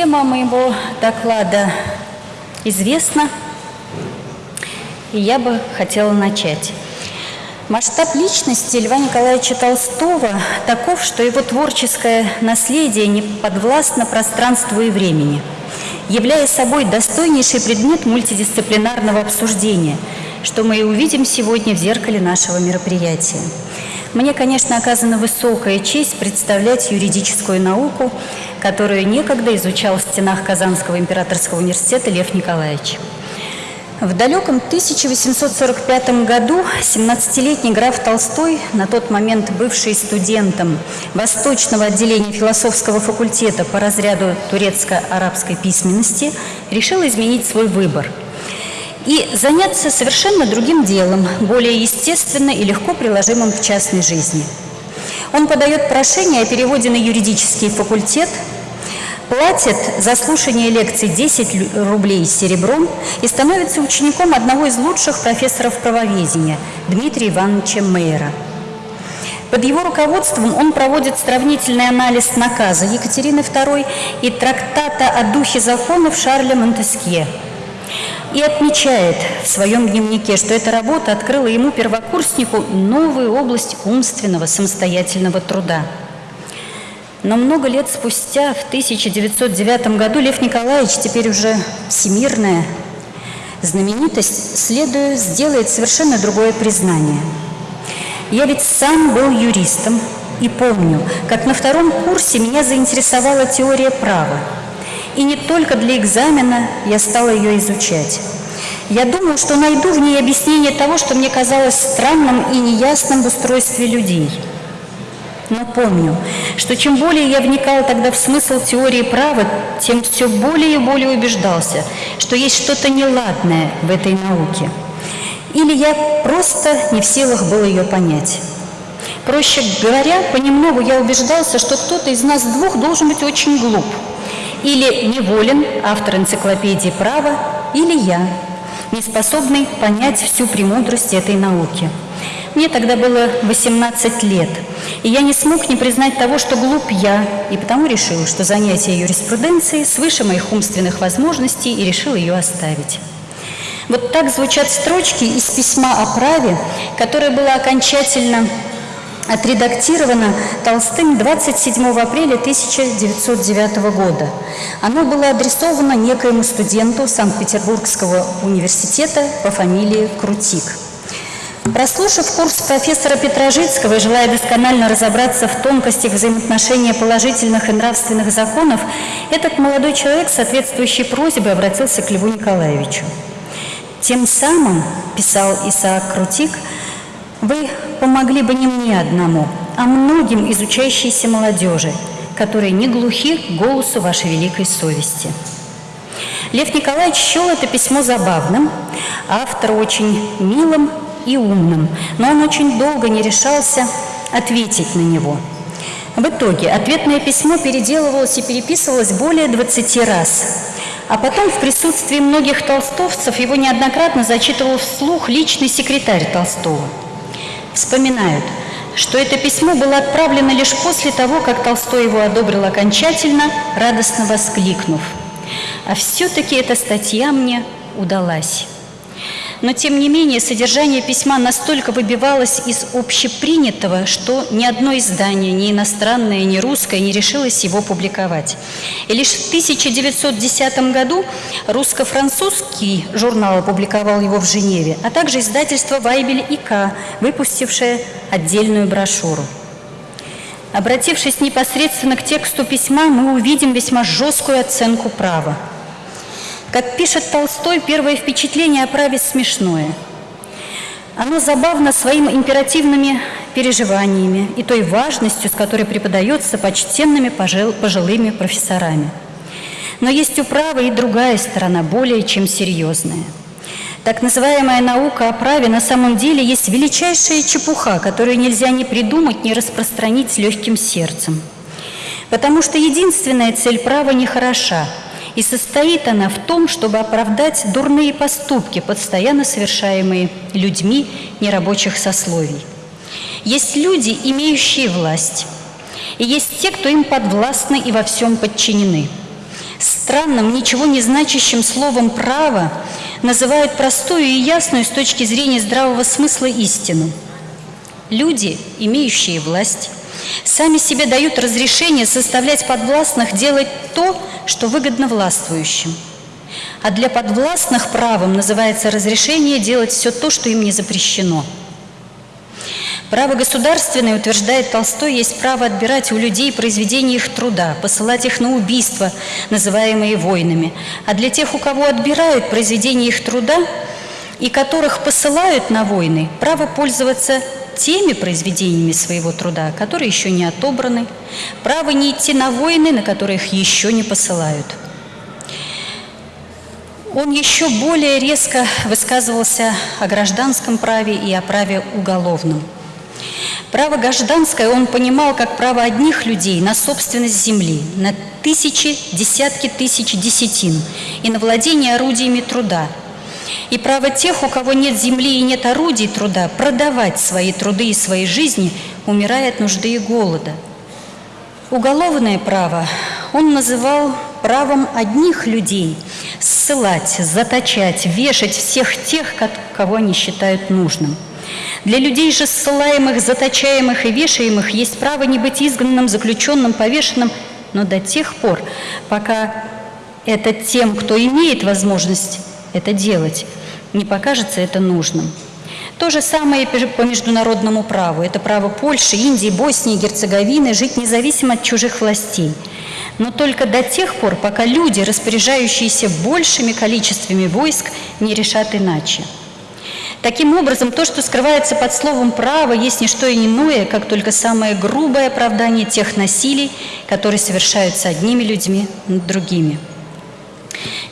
Тема моего доклада известна, и я бы хотела начать. Масштаб личности Льва Николаевича Толстого таков, что его творческое наследие не подвластно пространству и времени, являя собой достойнейший предмет мультидисциплинарного обсуждения, что мы и увидим сегодня в зеркале нашего мероприятия. Мне, конечно, оказана высокая честь представлять юридическую науку, которую некогда изучал в стенах Казанского императорского университета Лев Николаевич. В далеком 1845 году 17-летний граф Толстой, на тот момент бывший студентом Восточного отделения философского факультета по разряду турецко-арабской письменности, решил изменить свой выбор – и заняться совершенно другим делом, более естественно и легко приложимым к частной жизни. Он подает прошение о переводе на юридический факультет, платит за слушание лекций 10 рублей серебром и становится учеником одного из лучших профессоров правоведения Дмитрия Ивановича Мейера. Под его руководством он проводит сравнительный анализ наказа Екатерины II и трактата о духе законов Шарля Монтескье – и отмечает в своем дневнике, что эта работа открыла ему, первокурснику, новую область умственного самостоятельного труда. Но много лет спустя, в 1909 году, Лев Николаевич, теперь уже всемирная знаменитость, следуя, сделает совершенно другое признание. Я ведь сам был юристом и помню, как на втором курсе меня заинтересовала теория права – и не только для экзамена я стала ее изучать. Я думаю, что найду в ней объяснение того, что мне казалось странным и неясным в устройстве людей. Но помню, что чем более я вникал тогда в смысл теории права, тем все более и более убеждался, что есть что-то неладное в этой науке. Или я просто не в силах был ее понять. Проще говоря, понемногу я убеждался, что кто-то из нас двух должен быть очень глуп – или Неволин, автор энциклопедии права, или я, не способный понять всю премудрость этой науки. Мне тогда было 18 лет, и я не смог не признать того, что глуп я, и потому решил, что занятие юриспруденцией свыше моих умственных возможностей и решил ее оставить. Вот так звучат строчки из письма о праве, которое было окончательно отредактировано Толстым 27 апреля 1909 года. Оно было адресовано некоему студенту Санкт-Петербургского университета по фамилии Крутик. Прослушав курс профессора Петрожицкого и желая досконально разобраться в тонкостях взаимоотношения положительных и нравственных законов, этот молодой человек, соответствующей просьбой, обратился к Льву Николаевичу. «Тем самым, — писал Исаак Крутик, — вы помогли бы не мне одному, а многим изучающейся молодежи, которые не глухи к голосу вашей великой совести. Лев Николаевич счел это письмо забавным, автор очень милым и умным, но он очень долго не решался ответить на него. В итоге ответное письмо переделывалось и переписывалось более 20 раз, а потом в присутствии многих толстовцев его неоднократно зачитывал вслух личный секретарь Толстого – вспоминают, что это письмо было отправлено лишь после того, как Толстой его одобрил окончательно, радостно воскликнув. А все-таки эта статья мне удалась. Но, тем не менее, содержание письма настолько выбивалось из общепринятого, что ни одно издание, ни иностранное, ни русское не решилось его публиковать. И лишь в 1910 году русско-французский журнал опубликовал его в Женеве, а также издательство «Вайбель и К», выпустившее отдельную брошюру. Обратившись непосредственно к тексту письма, мы увидим весьма жесткую оценку права. Как пишет Толстой, первое впечатление о праве смешное. Оно забавно своими императивными переживаниями и той важностью, с которой преподается почтенными пожилыми профессорами. Но есть у права и другая сторона, более чем серьезная. Так называемая наука о праве на самом деле есть величайшая чепуха, которую нельзя ни придумать, ни распространить с легким сердцем. Потому что единственная цель права не хороша – и состоит она в том, чтобы оправдать дурные поступки, постоянно совершаемые людьми нерабочих сословий. Есть люди, имеющие власть, и есть те, кто им подвластны и во всем подчинены. Странным, ничего не значащим словом «право» называют простую и ясную с точки зрения здравого смысла истину. Люди, имеющие власть, сами себе дают разрешение составлять подвластных делать то, что выгодно властвующим. А для подвластных правом называется разрешение делать все то, что им не запрещено – Право государственное, утверждает Толстой, есть право отбирать у людей произведения их труда, посылать их на убийства, называемые войнами. А для тех, у кого отбирают произведения их труда и которых посылают на войны, право пользоваться теми произведениями своего труда, которые еще не отобраны, право не идти на войны, на которых еще не посылают. Он еще более резко высказывался о гражданском праве и о праве уголовном – Право гражданское он понимал как право одних людей на собственность земли, на тысячи, десятки тысяч десятин и на владение орудиями труда. И право тех, у кого нет земли и нет орудий труда, продавать свои труды и свои жизни, умирая от нужды и голода. Уголовное право он называл правом одних людей ссылать, заточать, вешать всех тех, кого они считают нужным – для людей же ссылаемых, заточаемых и вешаемых есть право не быть изгнанным, заключенным, повешенным, но до тех пор, пока это тем, кто имеет возможность это делать, не покажется это нужным. То же самое по международному праву. Это право Польши, Индии, Боснии, Герцеговины жить независимо от чужих властей. Но только до тех пор, пока люди, распоряжающиеся большими количествами войск, не решат иначе. Таким образом, то, что скрывается под словом «право», есть не что иное, как только самое грубое оправдание тех насилий, которые совершаются одними людьми над другими.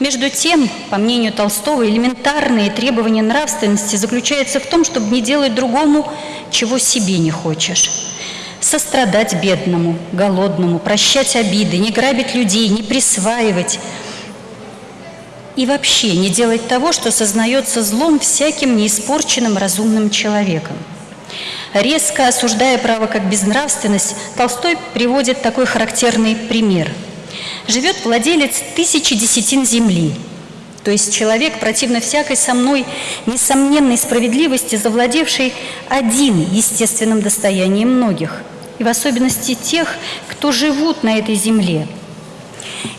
Между тем, по мнению Толстого, элементарные требования нравственности заключаются в том, чтобы не делать другому, чего себе не хочешь. Сострадать бедному, голодному, прощать обиды, не грабить людей, не присваивать – и вообще не делать того, что сознается злом всяким неиспорченным разумным человеком. Резко осуждая право как безнравственность, Толстой приводит такой характерный пример. Живет владелец тысячи десятин земли, то есть человек, противно всякой со мной несомненной справедливости, завладевший один естественным достоянием многих, и в особенности тех, кто живут на этой земле –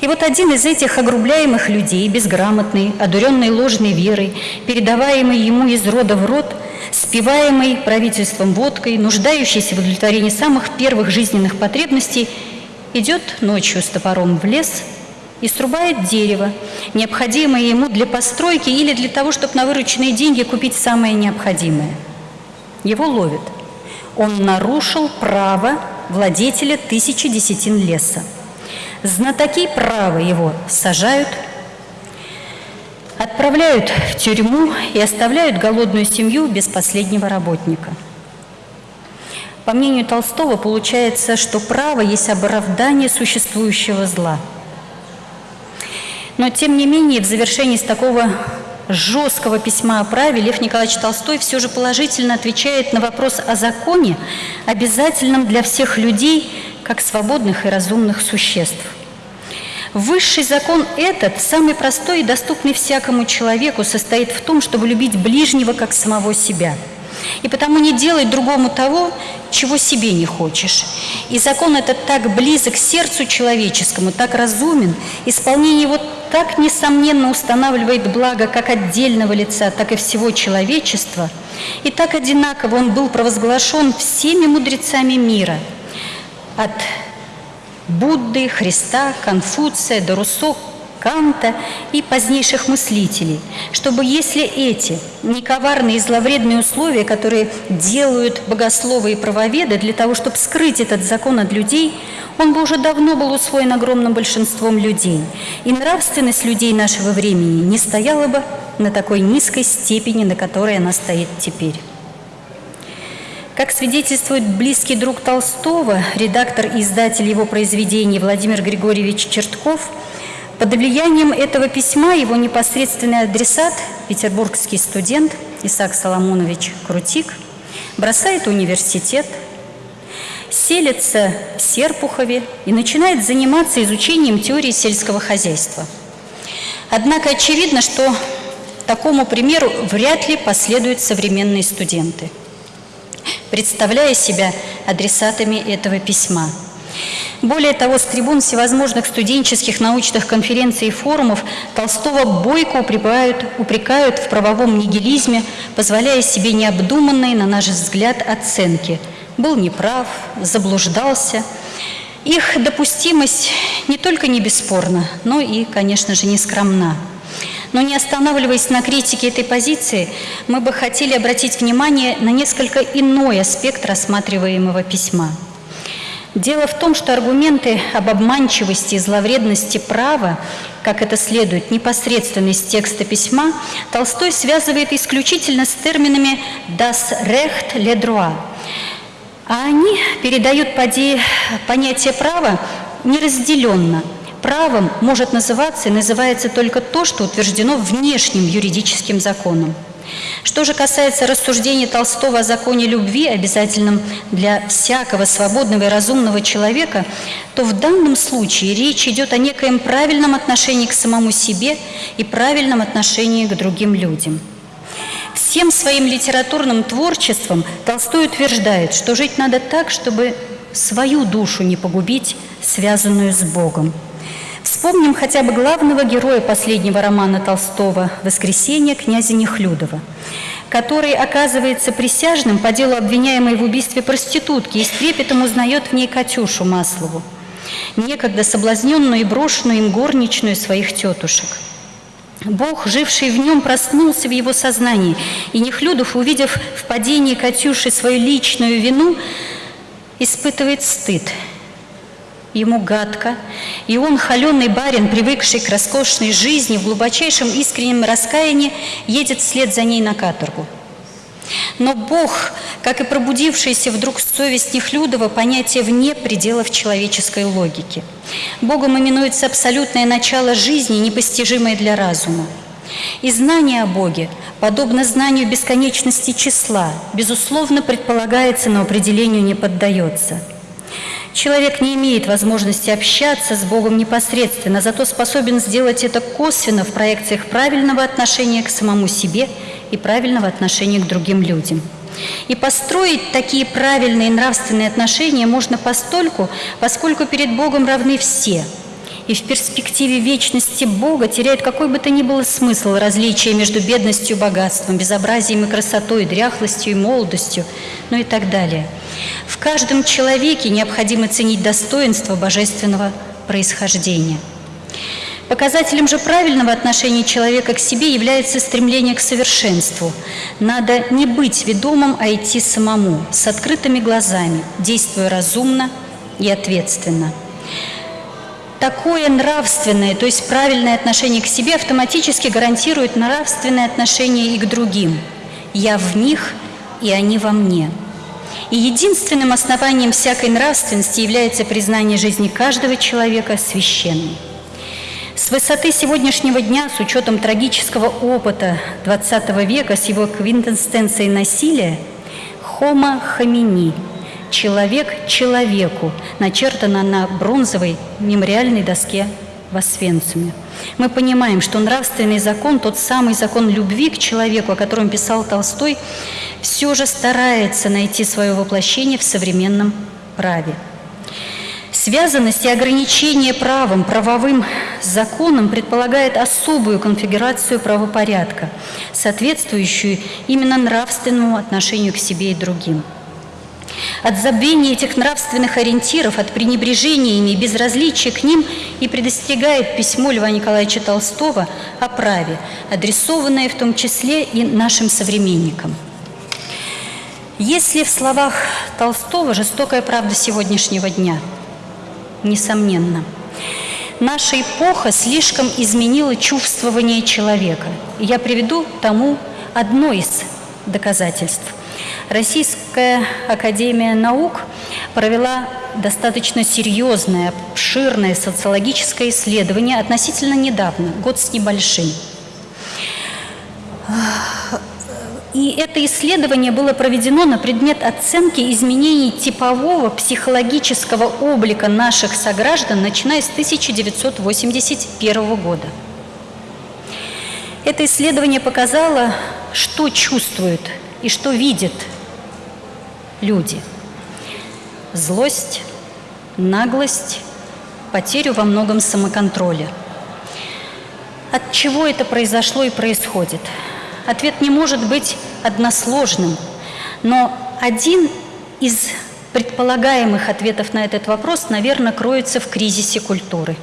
и вот один из этих огрубляемых людей, безграмотный, одуренный ложной верой, передаваемый ему из рода в род, спиваемый правительством водкой, нуждающийся в удовлетворении самых первых жизненных потребностей, идет ночью с топором в лес и срубает дерево, необходимое ему для постройки или для того, чтобы на вырученные деньги купить самое необходимое. Его ловят. Он нарушил право владетеля тысячи десятин леса. Знатоки права его сажают, отправляют в тюрьму и оставляют голодную семью без последнего работника. По мнению Толстого, получается, что право есть оправдание существующего зла. Но, тем не менее, в завершении с такого жесткого письма о праве Лев Николаевич Толстой все же положительно отвечает на вопрос о законе, обязательном для всех людей, как свободных и разумных существ. Высший закон этот, самый простой и доступный всякому человеку, состоит в том, чтобы любить ближнего как самого себя. И потому не делай другому того, чего себе не хочешь. И закон этот так близок сердцу человеческому, так разумен, исполнение его так несомненно устанавливает благо как отдельного лица, так и всего человечества, и так одинаково он был провозглашен всеми мудрецами мира – от Будды, Христа, Конфуция до Руссо, Канта и позднейших мыслителей, чтобы если эти нековарные и зловредные условия, которые делают богословы и правоведы для того, чтобы скрыть этот закон от людей, он бы уже давно был усвоен огромным большинством людей, и нравственность людей нашего времени не стояла бы на такой низкой степени, на которой она стоит теперь. Как свидетельствует близкий друг Толстого, редактор и издатель его произведений Владимир Григорьевич Чертков, под влиянием этого письма его непосредственный адресат, петербургский студент Исаак Соломонович Крутик, бросает университет селится в Серпухове и начинает заниматься изучением теории сельского хозяйства. Однако очевидно, что такому примеру вряд ли последуют современные студенты, представляя себя адресатами этого письма – более того, с трибун всевозможных студенческих научных конференций и форумов Толстого бойко упрекают, упрекают в правовом нигилизме, позволяя себе необдуманные, на наш взгляд, оценки. Был неправ, заблуждался. Их допустимость не только не бесспорна, но и, конечно же, не скромна. Но не останавливаясь на критике этой позиции, мы бы хотели обратить внимание на несколько иной аспект рассматриваемого письма – Дело в том, что аргументы об обманчивости и зловредности права, как это следует непосредственно из текста письма, Толстой связывает исключительно с терминами «das Recht, le droit», а они передают понятие права неразделенно. Правом может называться и называется только то, что утверждено внешним юридическим законом. Что же касается рассуждений Толстого о законе любви, обязательном для всякого свободного и разумного человека, то в данном случае речь идет о некоем правильном отношении к самому себе и правильном отношении к другим людям. Всем своим литературным творчеством Толстой утверждает, что жить надо так, чтобы свою душу не погубить, связанную с Богом. Вспомним хотя бы главного героя последнего романа Толстого «Воскресенье» князя Нехлюдова, который оказывается присяжным по делу обвиняемой в убийстве проститутки и с трепетом узнает в ней Катюшу Маслову, некогда соблазненную и брошенную им горничную своих тетушек. Бог, живший в нем, проснулся в его сознании, и Нехлюдов, увидев в падении Катюши свою личную вину, испытывает стыд – ему гадко, и он, холеный барин, привыкший к роскошной жизни, в глубочайшем искреннем раскаянии, едет вслед за ней на каторгу. Но Бог, как и пробудившаяся вдруг совесть Нехлюдова, понятие вне пределов человеческой логики. Богом именуется абсолютное начало жизни, непостижимое для разума. И знание о Боге, подобно знанию бесконечности числа, безусловно предполагается, но определению не поддается – Человек не имеет возможности общаться с Богом непосредственно, зато способен сделать это косвенно в проекциях правильного отношения к самому себе и правильного отношения к другим людям. И построить такие правильные нравственные отношения можно постольку, поскольку перед Богом равны все. И в перспективе вечности Бога теряет какой бы то ни было смысл различия между бедностью и богатством, безобразием и красотой, дряхлостью и молодостью, ну и так далее – в каждом человеке необходимо ценить достоинство божественного происхождения. Показателем же правильного отношения человека к себе является стремление к совершенству. Надо не быть ведомым, а идти самому, с открытыми глазами, действуя разумно и ответственно. Такое нравственное, то есть правильное отношение к себе автоматически гарантирует нравственное отношение и к другим. Я в них, и они во мне – и единственным основанием всякой нравственности является признание жизни каждого человека священной. С высоты сегодняшнего дня, с учетом трагического опыта XX века, с его квинтенстенцией насилия, «Homo homini» – «человек человеку» начертано на бронзовой мемориальной доске в Освенциуме. Мы понимаем, что нравственный закон, тот самый закон любви к человеку, о котором писал Толстой, все же старается найти свое воплощение в современном праве. Связанность и ограничение правом, правовым законом предполагает особую конфигурацию правопорядка, соответствующую именно нравственному отношению к себе и другим. От забвения этих нравственных ориентиров, от пренебрежения ими и безразличия к ним и предостерегает письмо Льва Николаевича Толстого о праве, адресованное в том числе и нашим современникам – если в словах Толстого жестокая правда сегодняшнего дня? Несомненно. Наша эпоха слишком изменила чувствование человека. я приведу тому одно из доказательств. Российская Академия Наук провела достаточно серьезное, обширное социологическое исследование относительно недавно, год с небольшим и это исследование было проведено на предмет оценки изменений типового психологического облика наших сограждан, начиная с 1981 года. Это исследование показало, что чувствуют и что видят люди. Злость, наглость, потерю во многом самоконтроля. От чего это произошло и происходит? Ответ не может быть односложным, но один из предполагаемых ответов на этот вопрос, наверное, кроется в кризисе культуры.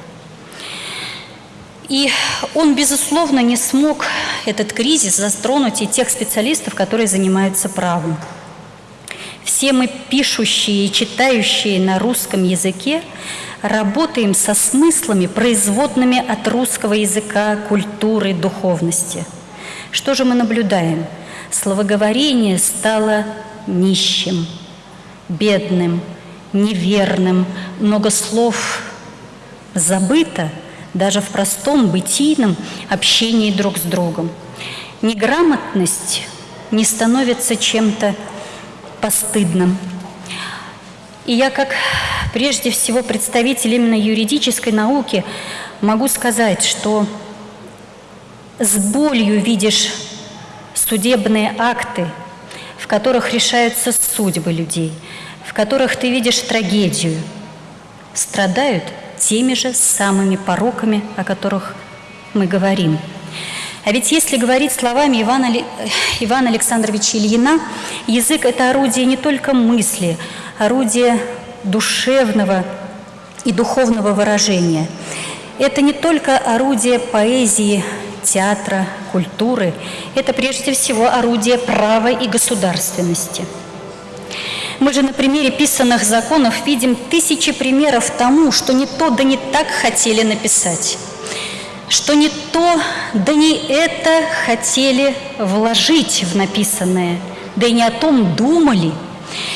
И он, безусловно, не смог этот кризис затронуть и тех специалистов, которые занимаются правом. Все мы, пишущие и читающие на русском языке, работаем со смыслами, производными от русского языка, культуры, духовности – что же мы наблюдаем? Словоговорение стало нищим, бедным, неверным, много слов забыто даже в простом бытийном общении друг с другом. Неграмотность не становится чем-то постыдным. И я как прежде всего представитель именно юридической науки могу сказать, что с болью видишь судебные акты, в которых решаются судьбы людей, в которых ты видишь трагедию, страдают теми же самыми пороками, о которых мы говорим. А ведь если говорить словами Ивана, Ивана Александровича Ильина, язык – это орудие не только мысли, орудие душевного и духовного выражения. Это не только орудие поэзии, театра, культуры – это прежде всего орудие права и государственности. Мы же на примере писанных законов видим тысячи примеров тому, что не то да не так хотели написать, что не то да не это хотели вложить в написанное, да и не о том думали.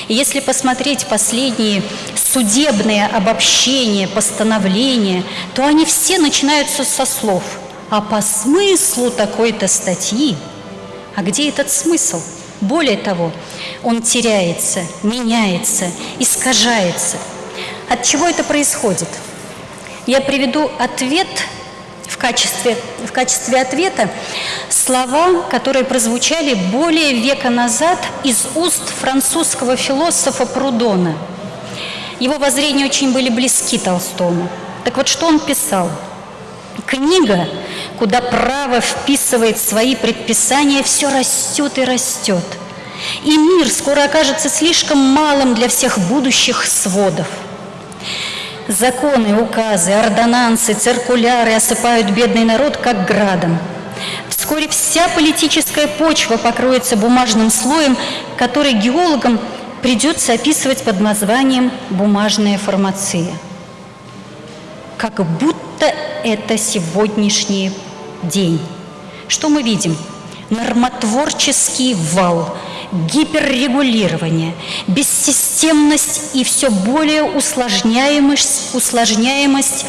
И если посмотреть последние судебные обобщения, постановления, то они все начинаются со слов – а по смыслу такой-то статьи. А где этот смысл? Более того, он теряется, меняется, искажается. От чего это происходит? Я приведу ответ качестве, в качестве ответа слова, которые прозвучали более века назад из уст французского философа Прудона. Его воззрения очень были близки Толстому. Так вот, что он писал – Книга, куда право вписывает свои предписания, все растет и растет. И мир скоро окажется слишком малым для всех будущих сводов. Законы, указы, ордонансы, циркуляры осыпают бедный народ как градом. Вскоре вся политическая почва покроется бумажным слоем, который геологам придется описывать под названием «бумажная фармация». Как будто это сегодняшний день. Что мы видим? Нормотворческий вал, гиперрегулирование, бессистемность и все более усложняемость, усложняемость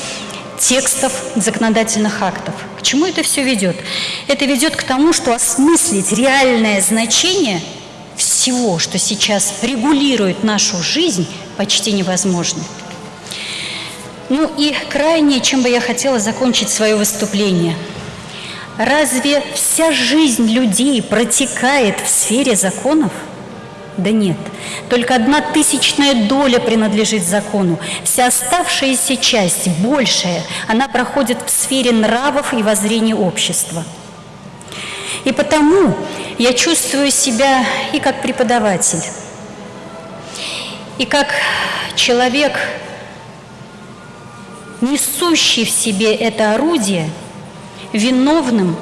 текстов законодательных актов. К чему это все ведет? Это ведет к тому, что осмыслить реальное значение всего, что сейчас регулирует нашу жизнь, почти невозможно. Ну и крайнее, чем бы я хотела закончить свое выступление. Разве вся жизнь людей протекает в сфере законов? Да нет, только одна тысячная доля принадлежит закону. Вся оставшаяся часть, большая, она проходит в сфере нравов и воззрений общества. И потому я чувствую себя и как преподаватель, и как человек, несущий в себе это орудие, виновным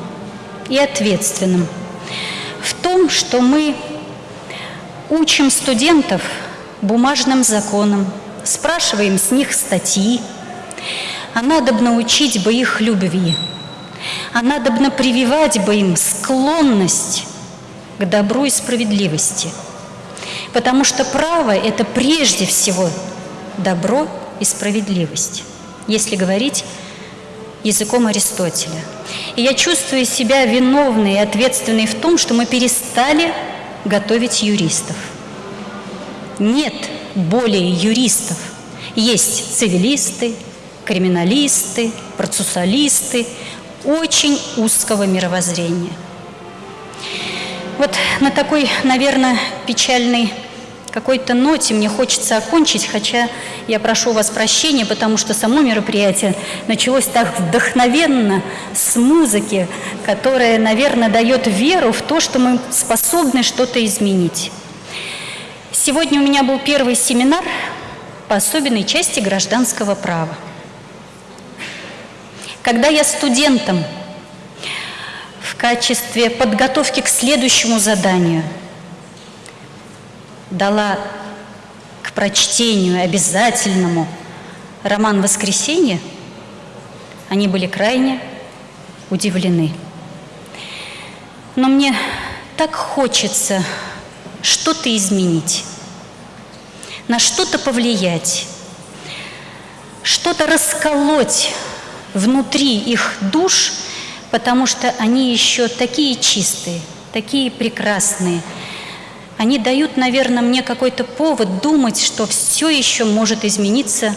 и ответственным в том, что мы учим студентов бумажным законам, спрашиваем с них статьи, а надобно учить бы их любви, а надобно прививать бы им склонность к добру и справедливости. Потому что право – это прежде всего добро и справедливость если говорить языком Аристотеля. И я чувствую себя виновной и ответственной в том, что мы перестали готовить юристов. Нет более юристов. Есть цивилисты, криминалисты, процессуалисты очень узкого мировоззрения. Вот на такой, наверное, печальной какой-то ноте мне хочется окончить, хотя я прошу вас прощения, потому что само мероприятие началось так вдохновенно с музыки, которая, наверное, дает веру в то, что мы способны что-то изменить. Сегодня у меня был первый семинар по особенной части гражданского права. Когда я студентам в качестве подготовки к следующему заданию – дала к прочтению обязательному роман «Воскресенье», они были крайне удивлены. Но мне так хочется что-то изменить, на что-то повлиять, что-то расколоть внутри их душ, потому что они еще такие чистые, такие прекрасные – они дают, наверное, мне какой-то повод думать, что все еще может измениться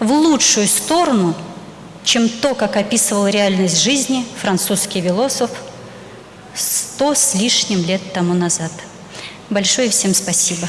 в лучшую сторону, чем то, как описывал реальность жизни французский философ сто с лишним лет тому назад. Большое всем спасибо.